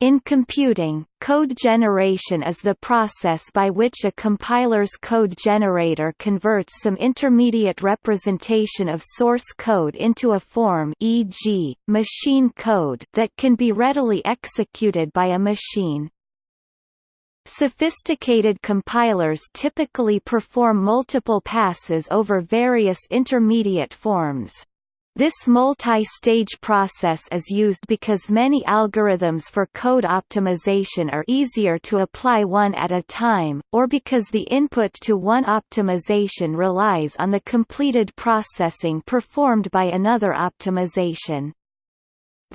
In computing, code generation is the process by which a compiler's code generator converts some intermediate representation of source code into a form e.g., machine code that can be readily executed by a machine. Sophisticated compilers typically perform multiple passes over various intermediate forms. This multi-stage process is used because many algorithms for code optimization are easier to apply one at a time, or because the input to one optimization relies on the completed processing performed by another optimization.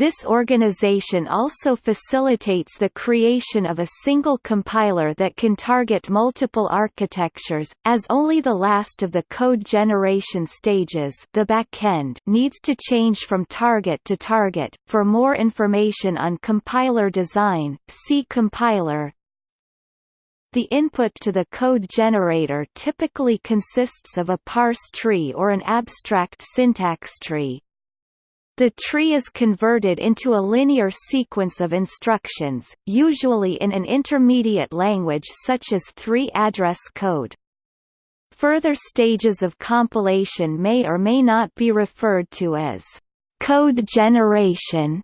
This organization also facilitates the creation of a single compiler that can target multiple architectures, as only the last of the code generation stages the backend needs to change from target to target. For more information on compiler design, see compiler. The input to the code generator typically consists of a parse tree or an abstract syntax tree, the tree is converted into a linear sequence of instructions, usually in an intermediate language such as three-address code. Further stages of compilation may or may not be referred to as code generation,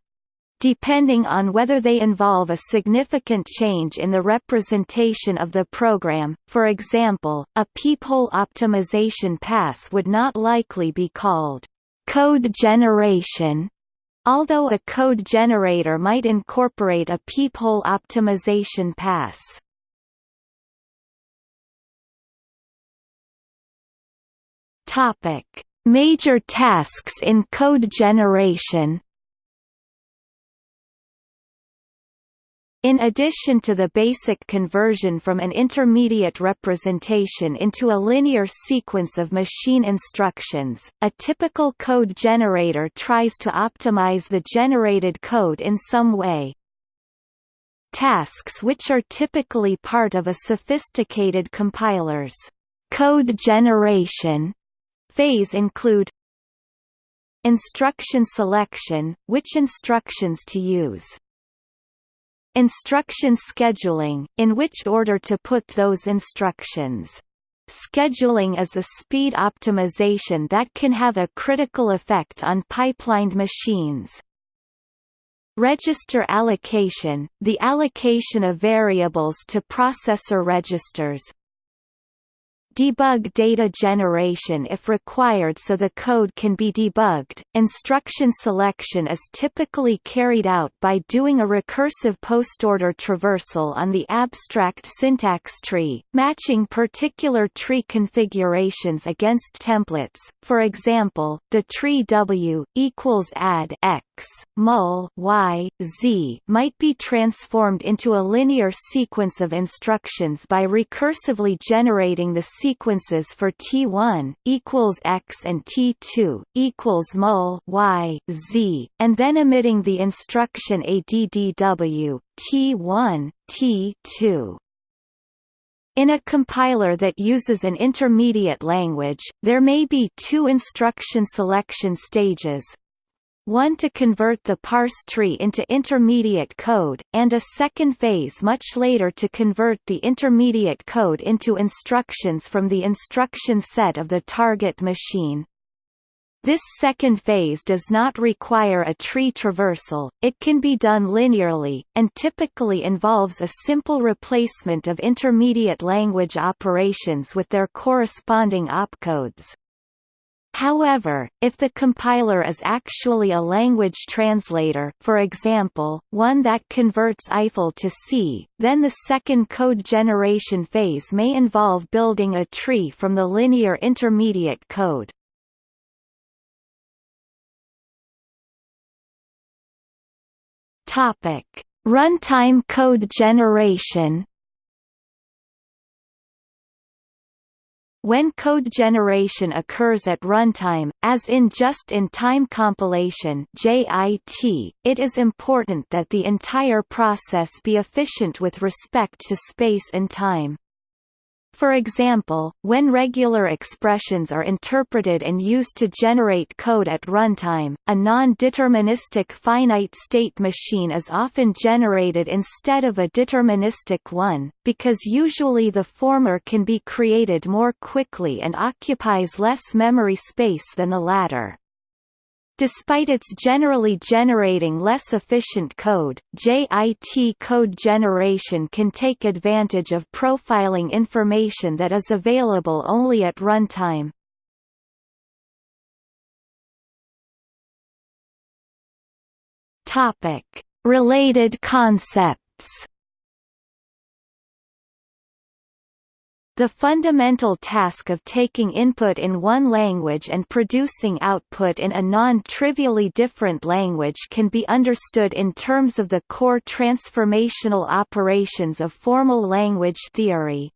depending on whether they involve a significant change in the representation of the program. For example, a peephole optimization pass would not likely be called Code generation although a code generator might incorporate a peephole optimization pass. Topic: Major tasks in code generation In addition to the basic conversion from an intermediate representation into a linear sequence of machine instructions, a typical code generator tries to optimize the generated code in some way. Tasks which are typically part of a sophisticated compiler's code generation phase include Instruction selection, which instructions to use Instruction scheduling, in which order to put those instructions. Scheduling is a speed optimization that can have a critical effect on pipelined machines. Register allocation, the allocation of variables to processor registers, Debug data generation if required so the code can be debugged. Instruction selection is typically carried out by doing a recursive postorder traversal on the abstract syntax tree, matching particular tree configurations against templates. For example, the tree W equals add x mul y z might be transformed into a linear sequence of instructions by recursively generating the sequences for T1 equals X and T2 equals mul Y Z, and then emitting the instruction ADDW T1 T2. In a compiler that uses an intermediate language, there may be two instruction selection stages, one to convert the parse tree into intermediate code, and a second phase much later to convert the intermediate code into instructions from the instruction set of the target machine. This second phase does not require a tree traversal, it can be done linearly, and typically involves a simple replacement of intermediate language operations with their corresponding opcodes. However, if the compiler is actually a language translator for example, one that converts Eiffel to C, then the second code generation phase may involve building a tree from the linear intermediate code. Runtime code generation When code generation occurs at runtime, as in just-in-time compilation JIT, it is important that the entire process be efficient with respect to space and time. For example, when regular expressions are interpreted and used to generate code at runtime, a non-deterministic finite state machine is often generated instead of a deterministic one, because usually the former can be created more quickly and occupies less memory space than the latter. Despite its generally generating less efficient code, JIT code generation can take advantage of profiling information that is available only at runtime. Related concepts. The fundamental task of taking input in one language and producing output in a non-trivially different language can be understood in terms of the core transformational operations of formal language theory.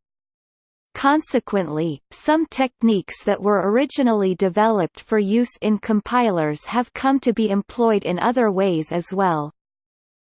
Consequently, some techniques that were originally developed for use in compilers have come to be employed in other ways as well.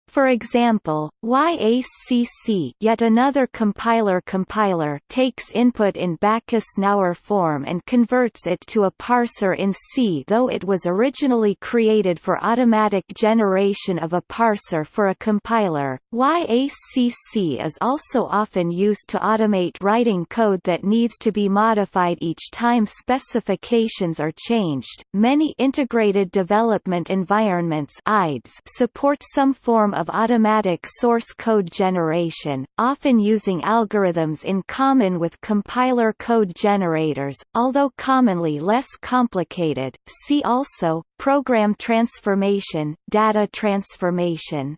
For example, YACC yet another compiler compiler takes input in Backus-Naur form and converts it to a parser in C though it was originally created for automatic generation of a parser for a compiler. YACC is also often used to automate writing code that needs to be modified each time specifications are changed. Many integrated development environments support some form of automatic source code generation, often using algorithms in common with compiler code generators, although commonly less complicated. See also program transformation, data transformation.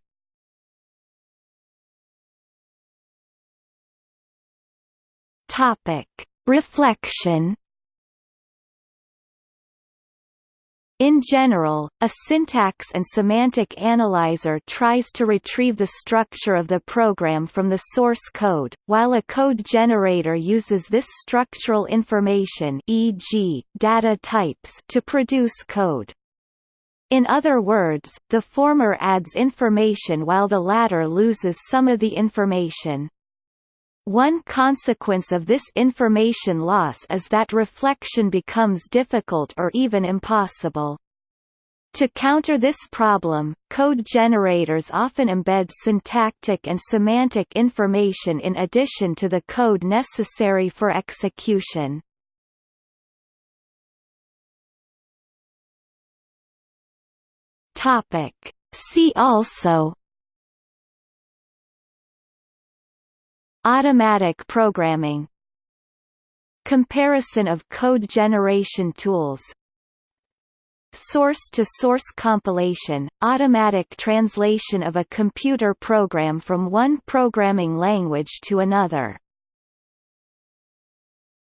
Topic: Reflection In general, a syntax and semantic analyzer tries to retrieve the structure of the program from the source code, while a code generator uses this structural information e.g., data types to produce code. In other words, the former adds information while the latter loses some of the information. One consequence of this information loss is that reflection becomes difficult or even impossible. To counter this problem, code generators often embed syntactic and semantic information in addition to the code necessary for execution. See also Automatic programming Comparison of code generation tools Source-to-source -source compilation, automatic translation of a computer program from one programming language to another